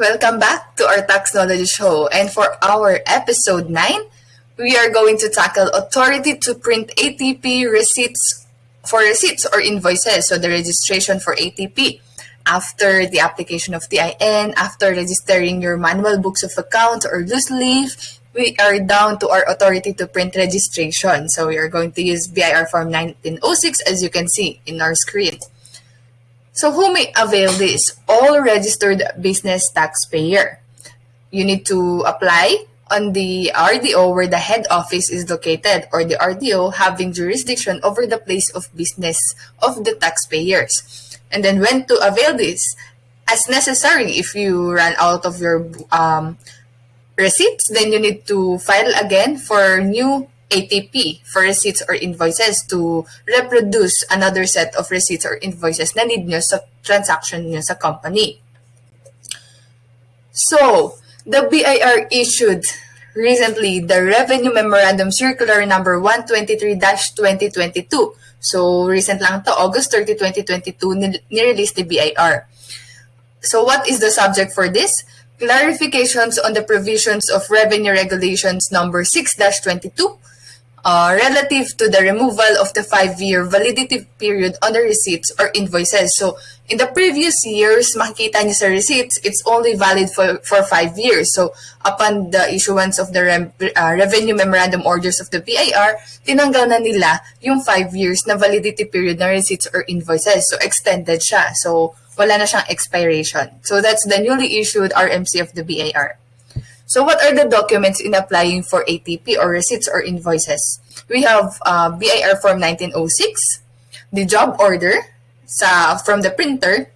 Welcome back to our Tax Knowledge Show. And for our episode 9, we are going to tackle authority to print ATP receipts for receipts or invoices. So the registration for ATP after the application of TIN, after registering your manual books of account or loose leaf, we are down to our authority to print registration. So we are going to use BIR Form 1906 as you can see in our screen. So who may avail this? All registered business taxpayer. You need to apply on the RDO where the head office is located or the RDO having jurisdiction over the place of business of the taxpayers. And then when to avail this? As necessary if you run out of your um, receipts, then you need to file again for new ATP for receipts or invoices to reproduce another set of receipts or invoices na need nyo sa transaction nyo sa company. So, the BIR issued recently the Revenue Memorandum Circular number 123-2022. So, recent lang to, August 30, 2022, nirelease the BIR. So, what is the subject for this? clarifications on the provisions of Revenue Regulations number 6-22 uh, relative to the removal of the five-year validity period on the receipts or invoices. So, in the previous years, makikita niyo sa receipts, it's only valid for, for five years. So, upon the issuance of the Re uh, Revenue Memorandum Orders of the BIR, tinanggal na nila yung five years na validity period ng receipts or invoices. So, extended siya. So, wala na siyang expiration. So that's the newly issued RMC of the BIR. So what are the documents in applying for ATP or receipts or invoices? We have uh, BIR Form 1906, the job order sa from the printer,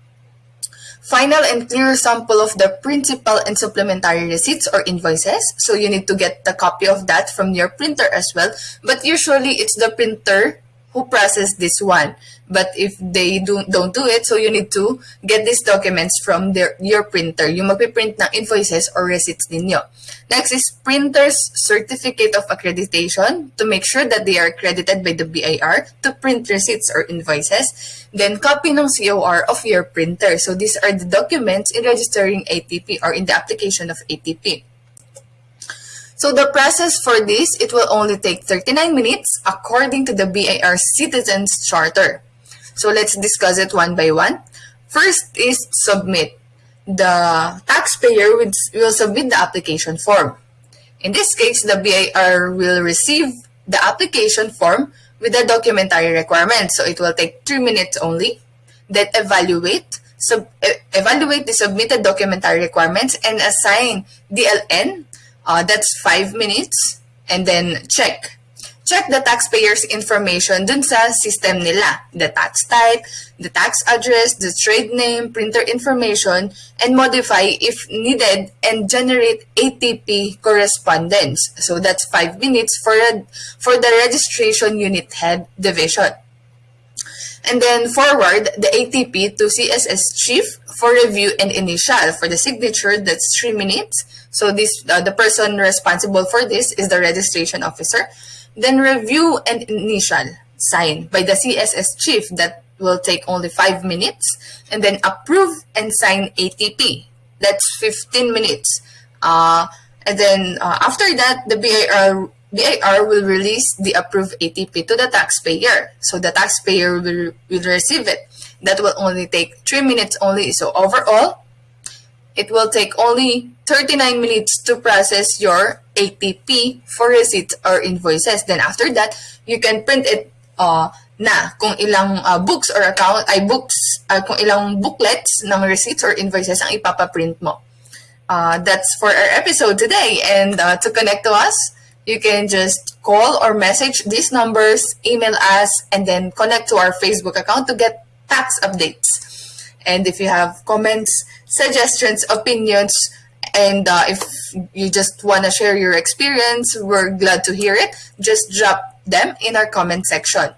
final and clear sample of the principal and supplementary receipts or invoices. So you need to get the copy of that from your printer as well. But usually it's the printer who process this one. But if they do, don't do it, so you need to get these documents from their, your printer. Yung magpiprint ng invoices or receipts ninyo. Next is printer's certificate of accreditation to make sure that they are accredited by the BIR to print receipts or invoices. Then copy ng COR of your printer. So these are the documents in registering ATP or in the application of ATP. So the process for this, it will only take 39 minutes according to the BIR Citizens Charter. So let's discuss it one by one. First is submit. The taxpayer will submit the application form. In this case, the BIR will receive the application form with the documentary requirements. So it will take 3 minutes only. Then evaluate, sub, evaluate the submitted documentary requirements and assign DLN uh, that's five minutes. And then check. Check the taxpayer's information dun sa system nila. The tax type, the tax address, the trade name, printer information, and modify if needed and generate ATP correspondence. So that's five minutes for, for the registration unit head division. And then forward the ATP to CSS chief for review and initial. For the signature, that's three minutes. So this uh, the person responsible for this is the registration officer. Then review and initial sign by the CSS chief that will take only five minutes. And then approve and sign ATP. That's 15 minutes. Uh, and then uh, after that, the BIR BIR will release the approved ATP to the taxpayer. So the taxpayer will, will receive it. That will only take 3 minutes only. So overall, it will take only 39 minutes to process your ATP for receipts or invoices. Then after that, you can print it uh, na kung ilang uh, books or account ay books uh, kung ilang booklets ng receipts or invoices ang ipapaprint mo. Uh, that's for our episode today. And uh, to connect to us, you can just call or message these numbers, email us, and then connect to our Facebook account to get tax updates. And if you have comments, suggestions, opinions, and uh, if you just want to share your experience, we're glad to hear it. Just drop them in our comment section.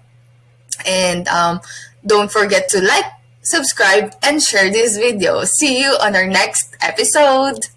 And um, don't forget to like, subscribe, and share this video. See you on our next episode.